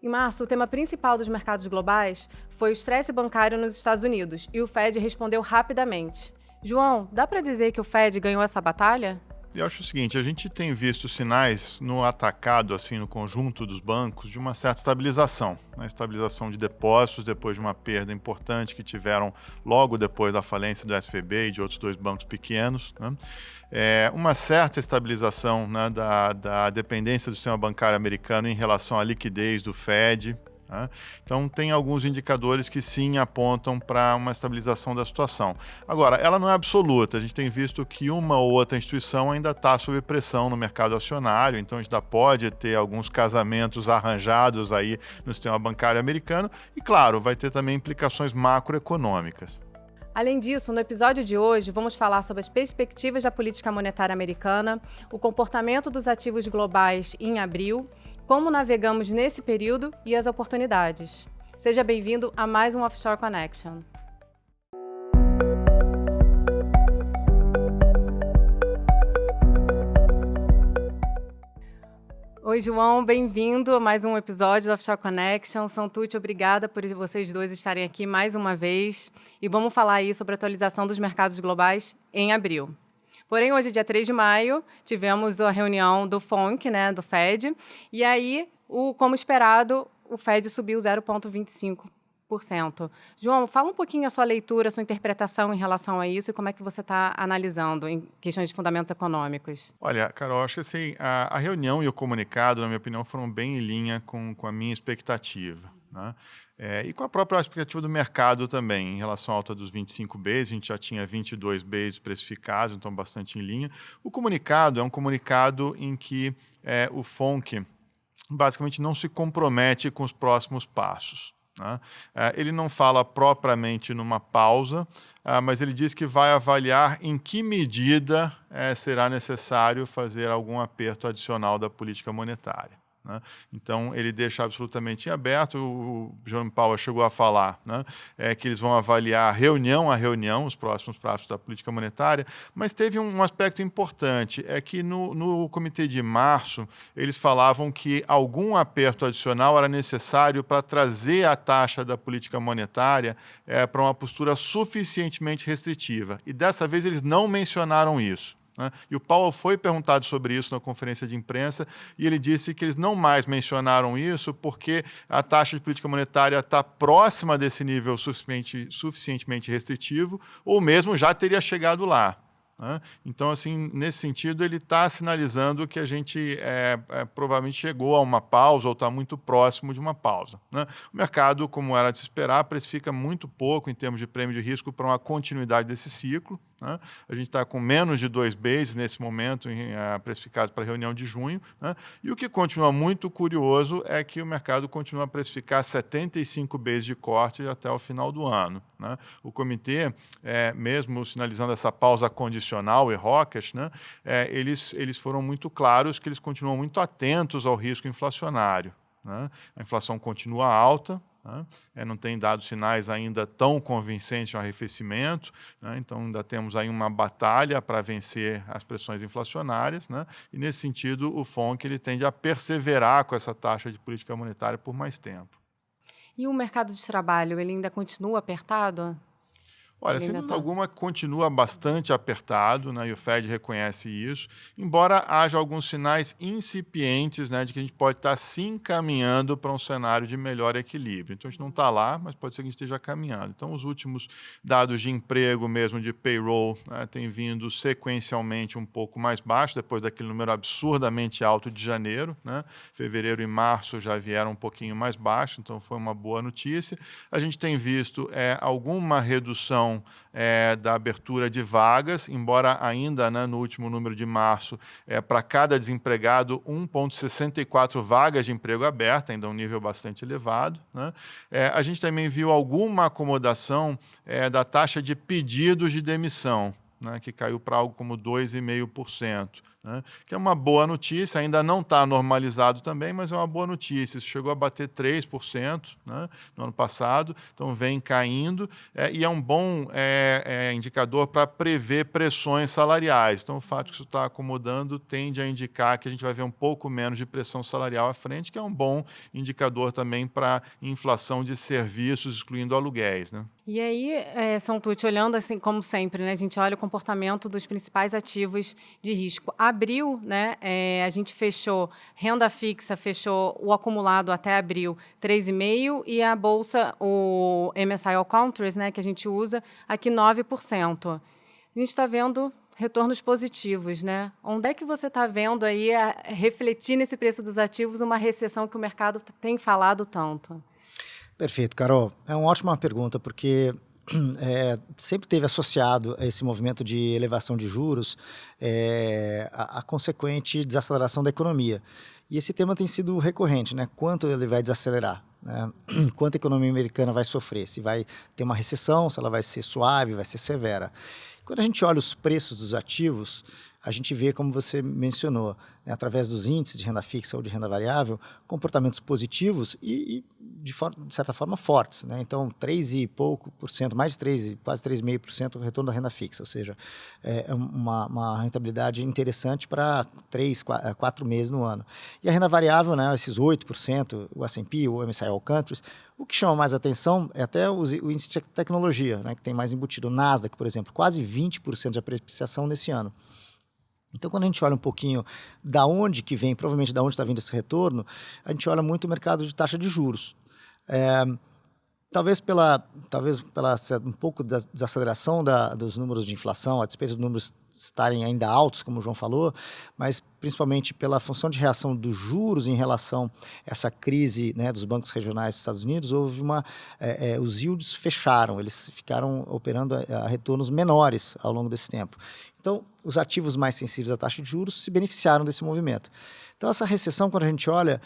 Em março, o tema principal dos mercados globais foi o estresse bancário nos Estados Unidos e o Fed respondeu rapidamente. João, dá para dizer que o Fed ganhou essa batalha? Eu acho o seguinte, a gente tem visto sinais no atacado, assim, no conjunto dos bancos, de uma certa estabilização. Né? Estabilização de depósitos depois de uma perda importante que tiveram logo depois da falência do SVB e de outros dois bancos pequenos. Né? É, uma certa estabilização né, da, da dependência do sistema bancário americano em relação à liquidez do Fed, Tá? Então, tem alguns indicadores que sim apontam para uma estabilização da situação. Agora, ela não é absoluta. A gente tem visto que uma ou outra instituição ainda está sob pressão no mercado acionário, então a gente ainda pode ter alguns casamentos arranjados aí no sistema bancário americano e, claro, vai ter também implicações macroeconômicas. Além disso, no episódio de hoje, vamos falar sobre as perspectivas da política monetária americana, o comportamento dos ativos globais em abril como navegamos nesse período e as oportunidades. Seja bem-vindo a mais um Offshore Connection. Oi, João, bem-vindo a mais um episódio do Offshore Connection. Santucci, obrigada por vocês dois estarem aqui mais uma vez. E vamos falar aí sobre a atualização dos mercados globais em abril. Porém, hoje, dia 3 de maio, tivemos a reunião do FONC, né, do FED, e aí, o, como esperado, o FED subiu 0,25%. João, fala um pouquinho a sua leitura, a sua interpretação em relação a isso e como é que você está analisando em questões de fundamentos econômicos. Olha, Carol, acho que assim, a, a reunião e o comunicado, na minha opinião, foram bem em linha com, com a minha expectativa. Né? É, e com a própria expectativa do mercado também, em relação à alta dos 25 Bs, a gente já tinha 22 Bs precificados, então bastante em linha. O comunicado é um comunicado em que é, o FONC basicamente não se compromete com os próximos passos. Né? É, ele não fala propriamente numa pausa, é, mas ele diz que vai avaliar em que medida é, será necessário fazer algum aperto adicional da política monetária. Né? Então, ele deixa absolutamente em aberto. O João Paulo chegou a falar né, é, que eles vão avaliar reunião a reunião os próximos passos da política monetária, mas teve um, um aspecto importante, é que no, no comitê de março, eles falavam que algum aperto adicional era necessário para trazer a taxa da política monetária é, para uma postura suficientemente restritiva. E dessa vez eles não mencionaram isso. Né? E o Paulo foi perguntado sobre isso na conferência de imprensa e ele disse que eles não mais mencionaram isso porque a taxa de política monetária está próxima desse nível suficientemente, suficientemente restritivo ou mesmo já teria chegado lá. Né? Então, assim, nesse sentido, ele está sinalizando que a gente é, é, provavelmente chegou a uma pausa ou está muito próximo de uma pausa. Né? O mercado, como era de se esperar, precifica muito pouco em termos de prêmio de risco para uma continuidade desse ciclo. Né? A gente está com menos de dois bases nesse momento, em, precificados para a reunião de junho. Né? E o que continua muito curioso é que o mercado continua a precificar 75 bases de corte até o final do ano. Né? O comitê, é, mesmo sinalizando essa pausa condicional e rocket, né, é, eles, eles foram muito claros que eles continuam muito atentos ao risco inflacionário. Né? A inflação continua alta? É, não tem dado sinais ainda tão convincentes de um arrefecimento, né? então ainda temos aí uma batalha para vencer as pressões inflacionárias, né? e nesse sentido o FONC ele tende a perseverar com essa taxa de política monetária por mais tempo. E o mercado de trabalho, ele ainda continua apertado? Olha, sem dúvida tá... alguma, continua bastante apertado, né, e o Fed reconhece isso, embora haja alguns sinais incipientes né, de que a gente pode estar se encaminhando para um cenário de melhor equilíbrio. Então, a gente não está lá, mas pode ser que a gente esteja caminhando. Então, os últimos dados de emprego mesmo, de payroll, né, têm vindo sequencialmente um pouco mais baixo, depois daquele número absurdamente alto de janeiro. Né? Fevereiro e março já vieram um pouquinho mais baixo, então foi uma boa notícia. A gente tem visto é, alguma redução questão é, da abertura de vagas, embora ainda né, no último número de março, é, para cada desempregado, 1,64 vagas de emprego aberta, ainda um nível bastante elevado. Né? É, a gente também viu alguma acomodação é, da taxa de pedidos de demissão, né, que caiu para algo como 2,5%. Né? que é uma boa notícia, ainda não está normalizado também, mas é uma boa notícia. Isso chegou a bater 3% né, no ano passado, então vem caindo, é, e é um bom é, é, indicador para prever pressões salariais. Então, o fato que isso está acomodando tende a indicar que a gente vai ver um pouco menos de pressão salarial à frente, que é um bom indicador também para inflação de serviços, excluindo aluguéis. Né? E aí, é, São Tucci, olhando assim, como sempre, né, a gente olha o comportamento dos principais ativos de risco. Abril, né, é, a gente fechou renda fixa, fechou o acumulado até abril 3,5% e a bolsa, o MSCI All Countries, né, que a gente usa, aqui 9%. A gente está vendo retornos positivos, né? Onde é que você está vendo aí, a, refletir nesse preço dos ativos, uma recessão que o mercado tem falado tanto? Perfeito, Carol. É uma ótima pergunta, porque é, sempre teve associado a esse movimento de elevação de juros é, a, a, consequente desaceleração da economia. E esse tema tem sido recorrente, né? Quanto ele vai desacelerar? Né? Quanto a economia americana vai sofrer? Se vai ter uma recessão, se ela vai ser suave, vai ser severa. Quando a gente olha os preços dos ativos, a gente vê, como você mencionou, né, através dos índices de renda fixa ou de renda variável, comportamentos positivos e, e de, de, certa forma, fortes. Né? Então, 3 e pouco por cento, mais de 3, quase 3,5% retorno da renda fixa, ou seja, é, é uma, uma rentabilidade interessante para 3, 4 meses no ano. E a renda variável, né, esses 8%, o S&P, o MSCI All Countries, o que chama mais atenção é até o, o índice de tecnologia, né, que tem mais embutido. O Nasdaq, por exemplo, quase 20% de apreciação nesse ano. Então, quando a gente olha um pouquinho da onde que vem, provavelmente da onde está vindo esse retorno, a gente olha muito o mercado de taxa de juros. É, talvez pela, talvez pela um pouco da desaceleração da, dos números de inflação, a despeito dos números estarem ainda altos, como o João falou, mas principalmente pela função de reação dos juros em relação a essa crise né, dos bancos regionais dos Estados Unidos, houve uma, é, é, os yields fecharam, eles ficaram operando a, a retornos menores ao longo desse tempo. Então, os ativos mais sensíveis à taxa de juros se beneficiaram desse movimento. Então, essa recessão, quando a gente olha,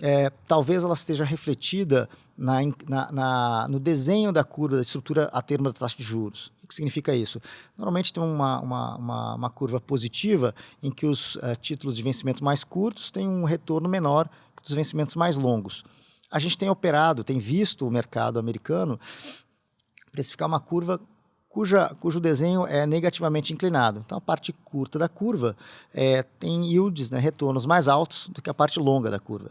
é, talvez ela esteja refletida na, na, na, no desenho da curva, da estrutura a termo da taxa de juros. O que significa isso? Normalmente tem uma, uma, uma, uma curva positiva em que os uh, títulos de vencimento mais curtos têm um retorno menor que os vencimentos mais longos. A gente tem operado, tem visto o mercado americano precificar uma curva cuja, cujo desenho é negativamente inclinado. Então, a parte curta da curva é, tem yields, né, retornos mais altos do que a parte longa da curva.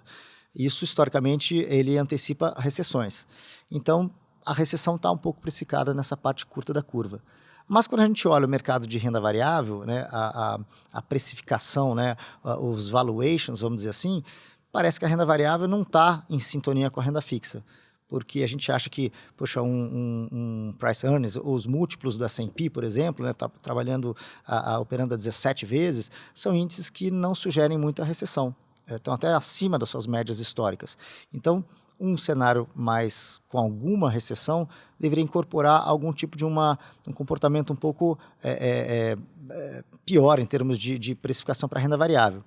Isso, historicamente, ele antecipa recessões. Então, a recessão está um pouco precificada nessa parte curta da curva. Mas quando a gente olha o mercado de renda variável, né, a, a, a precificação, né, os valuations, vamos dizer assim, parece que a renda variável não está em sintonia com a renda fixa porque a gente acha que, poxa, um, um, um price earnings, os múltiplos do S&P, por exemplo, né, tá trabalhando, a, a, operando a 17 vezes, são índices que não sugerem muita recessão, estão até acima das suas médias históricas. Então, um cenário mais com alguma recessão deveria incorporar algum tipo de uma, um comportamento um pouco é, é, é pior em termos de, de precificação para renda variável.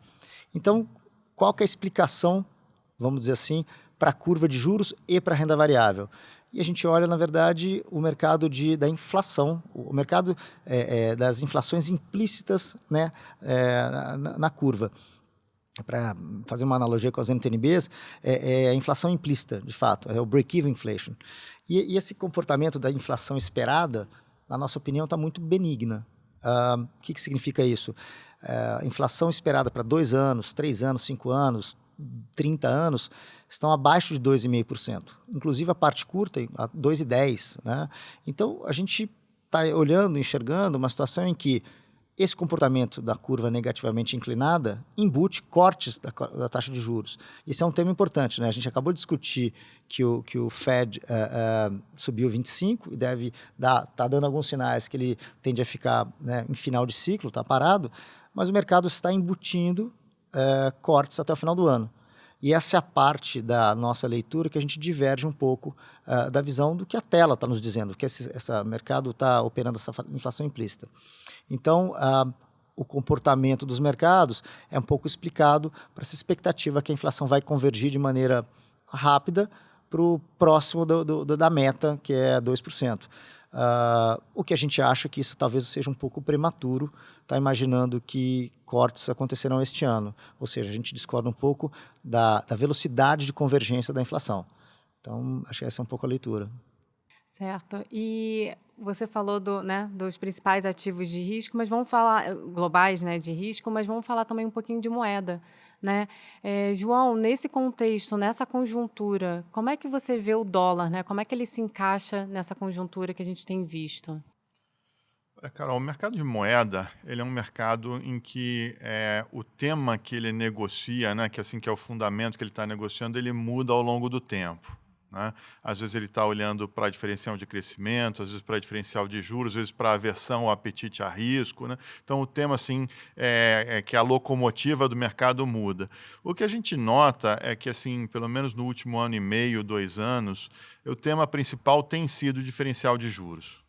Então, qual que é a explicação, vamos dizer assim, para a curva de juros e para a renda variável. E a gente olha, na verdade, o mercado de, da inflação, o mercado é, é, das inflações implícitas né, na, na, curva. Para fazer uma analogia com as NTNBs, é, é, a inflação implícita, de fato, é o break-even inflation. E, e, esse comportamento da inflação esperada, na nossa opinião, está muito benigna. Uh, o que, que significa isso? Uh, inflação esperada para dois anos, três anos, cinco anos, 30 anos, estão abaixo de 2,5%. Inclusive a parte curta, 2,10%. Né? Então, a gente está olhando, enxergando uma situação em que esse comportamento da curva negativamente inclinada embute cortes da, da, taxa de juros. Isso é um tema importante. Né? A gente acabou de discutir que o, que o Fed uh, uh, subiu 25 e deve dar, está dando alguns sinais que ele tende a ficar né, em final de ciclo, está parado, mas o mercado está embutindo uh, cortes até o final do ano. E essa é a parte da nossa leitura que a gente diverge um pouco uh, da visão do que a tela está nos dizendo, que esse mercado está operando essa inflação implícita. Então, o comportamento dos mercados é um pouco explicado para essa expectativa que a inflação vai convergir de maneira rápida para o próximo do, do, da meta, que é 2%. Uh, o que a gente acha que isso talvez seja um pouco prematuro, está imaginando que cortes acontecerão este ano. Ou seja, a gente discorda um pouco da, da velocidade de convergência da inflação. Então, acho que essa é um pouco a leitura. Certo. E você falou do, né, dos principais ativos de risco, mas vamos falar globais, né, de risco, mas vamos falar também um pouquinho de moeda, né? É, João, nesse contexto, nessa conjuntura, como é que você vê o dólar, né? Como é que ele se encaixa nessa conjuntura que a gente tem visto? É, Carol, o mercado de moeda ele é um mercado em que é, o tema que ele negocia, né, que assim que é o fundamento que ele está negociando, ele muda ao longo do tempo. Né? Às vezes ele está olhando para diferencial de crescimento, às vezes para diferencial de juros, às vezes para aversão ou apetite a risco. Né? Então, o tema assim, é, é, que a locomotiva do mercado muda. O que a gente nota é que, assim, pelo menos no último ano e meio, dois anos, o tema principal tem sido o diferencial de juros.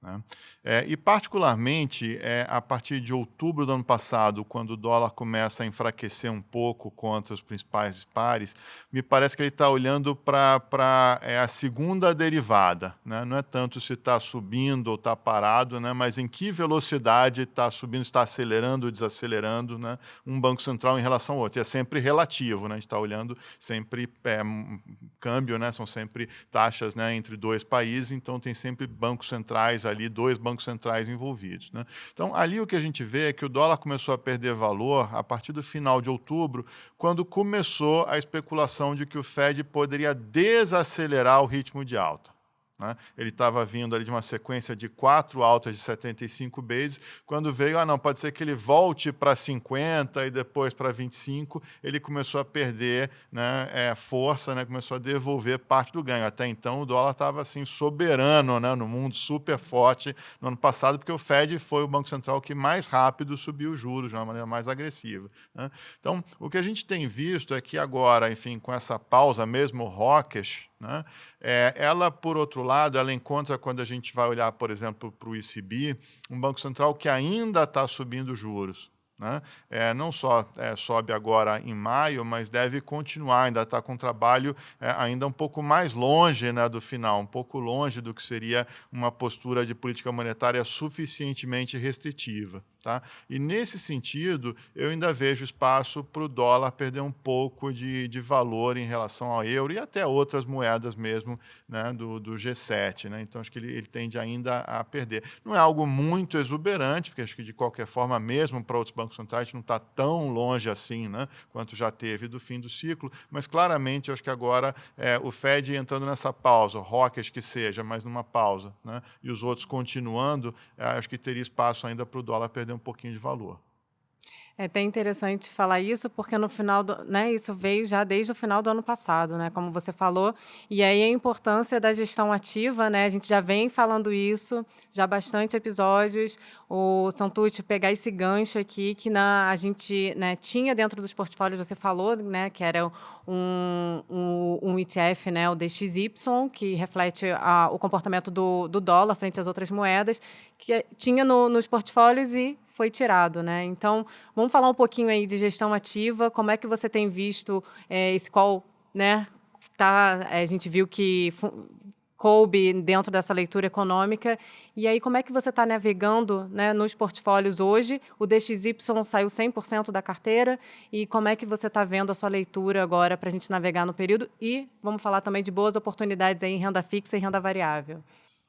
Né? É, e, particularmente, é, a partir de outubro do ano passado, quando o dólar começa a enfraquecer um pouco contra os principais pares, me parece que ele está olhando para é, a segunda derivada. Né? Não é tanto se está subindo ou está parado, né? mas em que velocidade está subindo, está acelerando ou desacelerando né? um Banco Central em relação ao outro. E é sempre relativo, né? a gente está olhando sempre é, câmbio, né? são sempre taxas né? entre dois países, então tem sempre bancos centrais ali dois bancos centrais envolvidos. Né? Então, ali o que a gente vê é que o dólar começou a perder valor a partir do final de outubro, quando começou a especulação de que o Fed poderia desacelerar o ritmo de alta. Né? Ele estava vindo ali de uma sequência de quatro altas de 75 bases. Quando veio, ah, não, pode ser que ele volte para 50 e depois para 25, ele começou a perder né, é, força, né, começou a devolver parte do ganho. Até então, o dólar estava assim, soberano né, no mundo, super forte no ano passado, porque o Fed foi o Banco Central que mais rápido subiu os juros de uma maneira mais agressiva. Né? Então, o que a gente tem visto é que agora, enfim, com essa pausa mesmo rockish, né? É, ela, por outro lado, ela encontra, quando a gente vai olhar, por exemplo, para o ECB, um Banco Central que ainda está subindo juros. Né? É, não só é, sobe agora em maio, mas deve continuar, ainda está com um trabalho é, ainda um pouco mais longe né, do final, um pouco longe do que seria uma postura de política monetária suficientemente restritiva. Tá? E nesse sentido, eu ainda vejo espaço para o dólar perder um pouco de, de valor em relação ao euro e até outras moedas mesmo né, do, do G7. Né? Então, acho que ele, ele tende ainda a perder. Não é algo muito exuberante, porque acho que, de qualquer forma, mesmo para outros bancos centrais, não está tão longe assim né, quanto já teve do fim do ciclo, mas claramente, acho que agora é, o Fed entrando nessa pausa, Rockers que seja, mas numa pausa, né, e os outros continuando, é, acho que teria espaço ainda para o dólar perder perder um pouquinho de valor. É até interessante falar isso, porque no final, do, né, isso veio já desde o final do ano passado, né, como você falou, e aí a importância da gestão ativa, né, a gente já vem falando isso, já bastante episódios, o Santucci pegar esse gancho aqui, que na, a gente né, tinha dentro dos portfólios, você falou, né, que era um, um, um ETF, né, o DXY, que reflete a, o comportamento do, do dólar frente às outras moedas, que tinha no, nos portfólios e foi tirado, né? Então, vamos falar um pouquinho aí de gestão ativa, como é que você tem visto é, esse qual, né? Tá, a gente viu que coube dentro dessa leitura econômica. E aí, como é que você está navegando né, nos portfólios hoje? O DXY saiu 100% da carteira. E como é que você está vendo a sua leitura agora para a gente navegar no período? E vamos falar também de boas oportunidades aí em renda fixa e renda variável.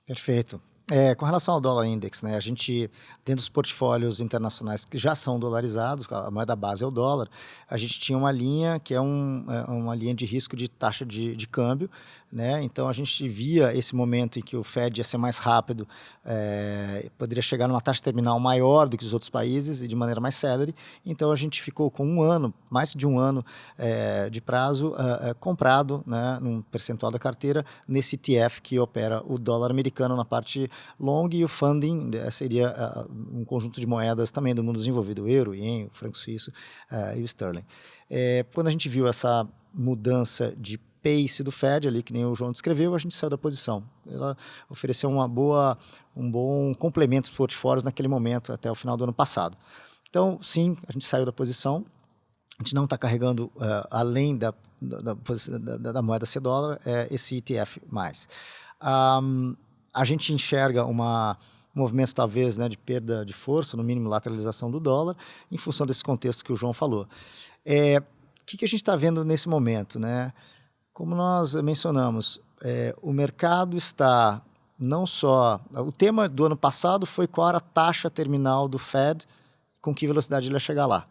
Perfeito. É, com relação ao dólar index, né, a gente, dentro dos portfólios internacionais que já são dolarizados, a moeda base é o dólar, a gente tinha uma linha que é, um, é uma linha de risco de taxa de, de câmbio, né? Então a gente via esse momento em que o Fed ia ser mais rápido, é, poderia chegar numa taxa terminal maior do que os outros países e de maneira mais célere. Então a gente ficou com um ano, mais de um ano é, de prazo é, comprado, né, num percentual da carteira nesse ETF que opera o dólar americano na parte long e o funding né, seria um conjunto de moedas também do mundo desenvolvido, o euro, o ien, o franco suíço e o sterling. quando a gente viu essa mudança de pace do Fed ali, que nem o João descreveu, a gente saiu da posição. Ela ofereceu uma boa, um bom complemento dos portfólios naquele momento, até o final do ano passado. Então, sim, a gente saiu da posição, a gente não está carregando, uh, além da, da, da, da, moeda C dólar, é, esse ETF mais. Um, a gente enxerga uma um movimento talvez né, de perda de força, no mínimo lateralização do dólar, em função desse contexto que o João falou. É, o que, que a gente está vendo nesse momento? Né? Como nós mencionamos, é, o mercado está não só. O tema do ano passado foi qual era a taxa terminal do Fed, com que velocidade ele ia chegar lá.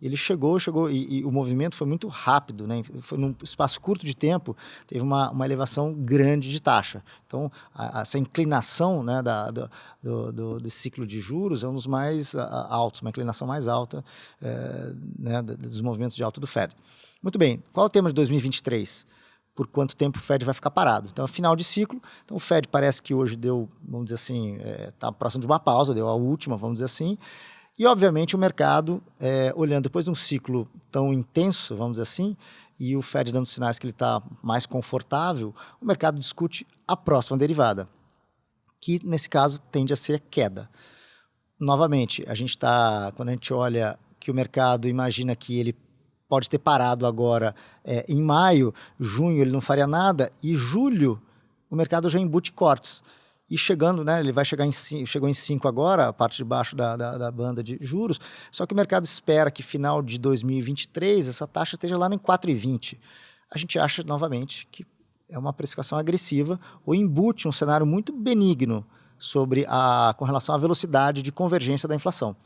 Ele chegou, chegou, e, e, o movimento foi muito rápido, né? Foi num espaço curto de tempo, teve uma, uma elevação grande de taxa. Então, a, essa inclinação né, da, do, do, do, ciclo de juros é um dos mais a, altos, uma inclinação mais alta é, né, dos movimentos de alta do Fed. Muito bem, qual é o tema de 2023? por quanto tempo o Fed vai ficar parado. Então, é final de ciclo. Então, o Fed parece que hoje deu, vamos dizer assim, está é, tá próximo de uma pausa, deu a última, vamos dizer assim. E, obviamente, o mercado, é, olhando depois de um ciclo tão intenso, vamos dizer assim, e o Fed dando sinais que ele está mais confortável, o mercado discute a próxima derivada, que, nesse caso, tende a ser queda. Novamente, a gente está, quando a gente olha que o mercado imagina que ele pode ter parado agora é, em maio, junho ele não faria nada, e julho o mercado já embute cortes. E chegando, né, ele vai chegar em chegou em 5 agora, a parte de baixo da, da, da, banda de juros, só que o mercado espera que final de 2023 essa taxa esteja lá em 4,20. A gente acha, novamente, que é uma precificação agressiva ou embute um cenário muito benigno sobre a, com relação à velocidade de convergência da inflação.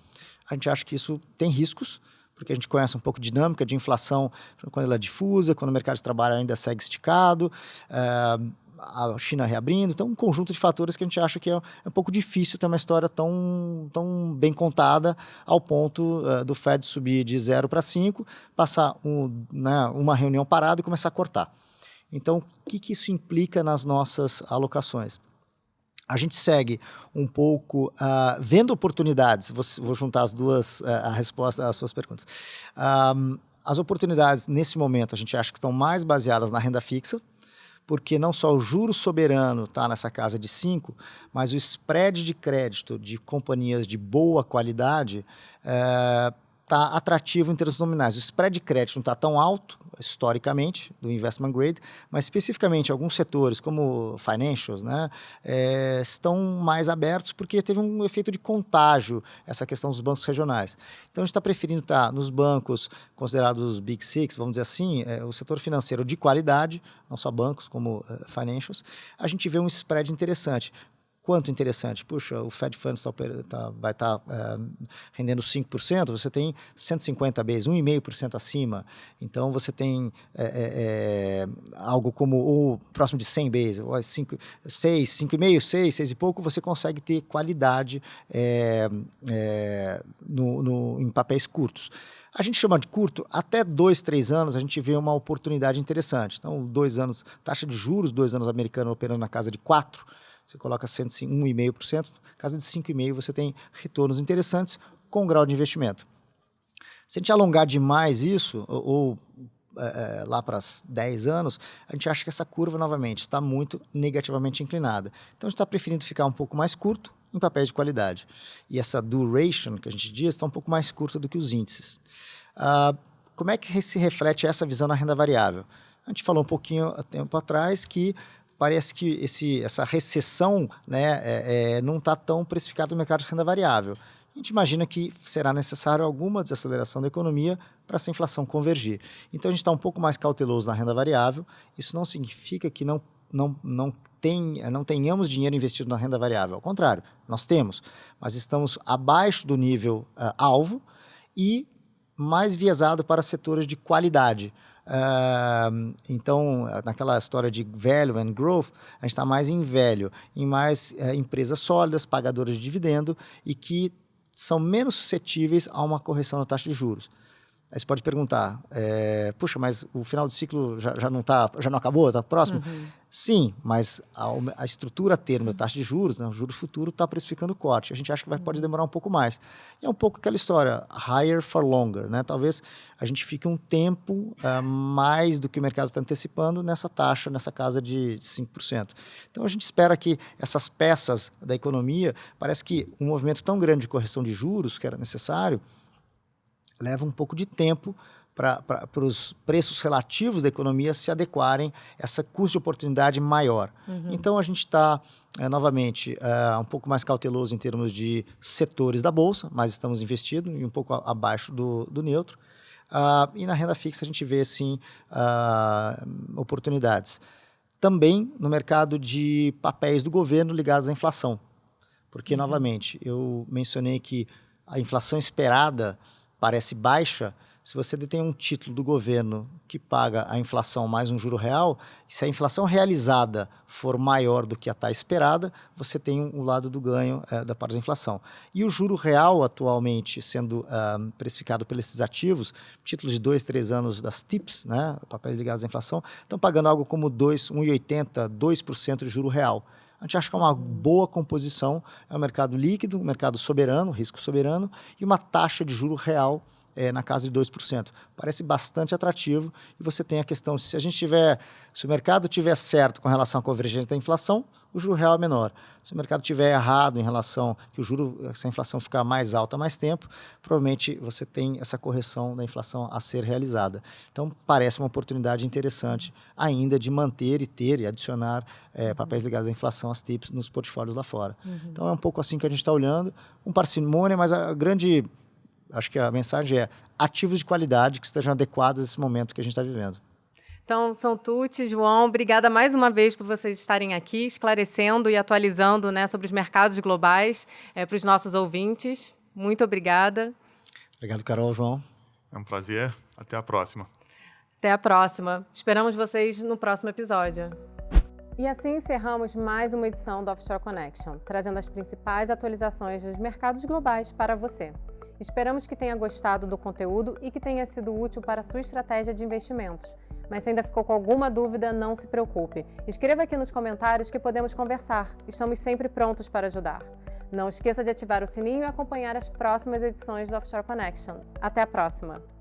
A gente acha que isso tem riscos, porque a gente conhece um pouco de dinâmica de inflação quando ela é difusa, quando o mercado de trabalho ainda segue esticado, é, a China reabrindo, então um conjunto de fatores que a gente acha que é, é um pouco difícil ter uma história tão, tão bem contada ao ponto uh, do Fed subir de 0 para 5, passar um, né, uma reunião parada e começar a cortar. Então, o que, que isso implica nas nossas alocações? a gente segue um pouco uh, vendo oportunidades. Vou, vou, juntar as duas, uh, a resposta às suas perguntas. Um, as oportunidades, nesse momento, a gente acha que estão mais baseadas na renda fixa, porque não só o juro soberano está nessa casa de 5, mas o spread de crédito de companhias de boa qualidade está eh, atrativo em termos nominais. O spread de crédito não está tão alto, historicamente, do investment grade, mas especificamente alguns setores, como financials, né, é, estão mais abertos porque teve um efeito de contágio essa questão dos bancos regionais. Então, a gente está preferindo estar tá nos bancos considerados Big Six, vamos dizer assim, é, o setor financeiro de qualidade, não só bancos, como uh, financials, a gente vê um spread interessante quanto interessante. Puxa, o Fed Funds tá, tá, vai estar tá, é, rendendo 5%, você tem 150 Bs, 1,5% acima. Então, você tem é, é, algo como o próximo de 100 Bs, 5, 6, 5,5, 6, 6 e pouco, você consegue ter qualidade no, no, em papéis curtos. A gente chama de curto, até dois, três anos, a gente vê uma oportunidade interessante. Então, dois anos, taxa de juros, dois anos americano operando na casa de 4%, você coloca 101,5%, casa de 5,5% você tem retornos interessantes com grau de investimento. Se a gente alongar demais isso, ou, ou é, lá para 10 anos, a gente acha que essa curva, novamente, está muito negativamente inclinada. Então, a gente está preferindo ficar um pouco mais curto em papéis de qualidade. E essa duration, que a gente diz, está um pouco mais curta do que os índices. Ah, como é que se reflete essa visão na renda variável? A gente falou um pouquinho há tempo atrás que parece que esse, essa recessão né, é, é, não está tão precificada no mercado de renda variável. A gente imagina que será necessário alguma desaceleração da economia para essa inflação convergir. Então, a gente está um pouco mais cauteloso na renda variável. Isso não significa que não, não, não, tem, não tenhamos dinheiro investido na renda variável. Ao contrário, nós temos, mas estamos abaixo do nível uh, alvo e mais viesado para setores de qualidade. Uh, então, naquela história de value and growth, a gente está mais em velho, em mais uh, empresas sólidas, pagadoras de dividendo e que são menos suscetíveis a uma correção na taxa de juros. Aí você pode perguntar, é, puxa, mas o final do ciclo já, já não tá, já não acabou, está próximo? Uhum. Sim, mas a, a, estrutura termo da taxa de juros, né, o juro futuro está precificando corte. A gente acha que vai, pode uhum. demorar um pouco mais. E é um pouco aquela história, higher for longer. Né? Talvez a gente fique um tempo uh, mais do que o mercado está antecipando nessa taxa, nessa casa de 5%. Então a gente espera que essas peças da economia, parece que um movimento tão grande de correção de juros que era necessário, leva um pouco de tempo para os preços relativos da economia se adequarem a essa custo de oportunidade maior. Uhum. Então, a gente está, é, novamente, é, um pouco mais cauteloso em termos de setores da Bolsa, mas estamos investindo e um pouco abaixo do, do neutro. Uh, e na renda fixa a gente vê, sim, uh, oportunidades. Também no mercado de papéis do governo ligados à inflação. Porque, uhum. novamente, eu mencionei que a inflação esperada parece baixa, se você detém um título do governo que paga a inflação mais um juro real, se a inflação realizada for maior do que a taxa esperada, você tem o um lado do ganho é, da inflação. E o juro real, atualmente, sendo uh, precificado pelos ativos, títulos de dois, três anos das TIPS, né, papéis ligados à inflação, estão pagando algo como 1,80%, 2% de juro real. A gente acha que é uma boa composição, é um mercado líquido, um mercado soberano, risco soberano, e uma taxa de juro real é, na casa de 2%. Parece bastante atrativo e você tem a questão, se a gente tiver, se o mercado tiver certo com relação à convergência da inflação, o juro real é menor. Se o mercado tiver errado em relação que o juro, se a inflação ficar mais alta mais tempo, provavelmente você tem essa correção da inflação a ser realizada. Então, parece uma oportunidade interessante ainda de manter e ter e adicionar é, papéis ligados à inflação, as TIPS, nos portfólios lá fora. Uhum. Então, é um pouco assim que a gente está olhando, com parcimônia, mas a grande acho que a mensagem é ativos de qualidade que estejam adequados a esse momento que a gente está vivendo. Então, São Tucci, João, obrigada mais uma vez por vocês estarem aqui, esclarecendo e atualizando né, sobre os mercados globais é, para os nossos ouvintes. Muito obrigada. Obrigado, Carol, João. É um prazer. Até a próxima. Até a próxima. Esperamos vocês no próximo episódio. E assim encerramos mais uma edição do Offshore Connection, trazendo as principais atualizações dos mercados globais para você. Esperamos que tenha gostado do conteúdo e que tenha sido útil para a sua estratégia de investimentos. Mas se ainda ficou com alguma dúvida, não se preocupe. Escreva aqui nos comentários que podemos conversar. Estamos sempre prontos para ajudar. Não esqueça de ativar o sininho e acompanhar as próximas edições do Offshore Connection. Até a próxima!